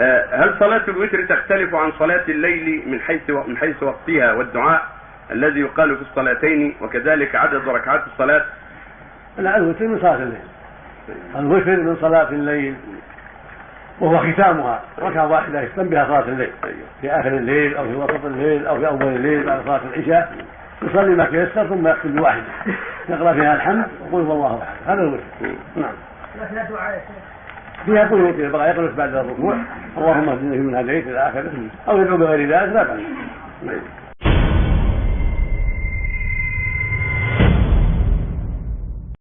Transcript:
آه، هل صلاة الوتر تختلف عن صلاة الليل من حيث من حيث وقتها والدعاء الذي يقال في الصلاتين وكذلك عدد ركعات الصلاة؟ لا الوتر من صلاة الليل. الوتر من صلاة الليل وهو ختامها. ركعة واحدة يختم بها صلاة الليل. في آخر الليل أو في وسط الليل أو في أول الليل بعد صلاة العشاء يصلي ما تيسر ثم يختم بواحدة. يقرأ فيها الحمد وقل هو الله أحد. هذا الوتر. نعم. فيها فيها قنوت يبقى يقنط بعد الركوع. اللهم اهدنا فيمن هديت إلى آخره أو يدعو بغير ذلك لا بأس.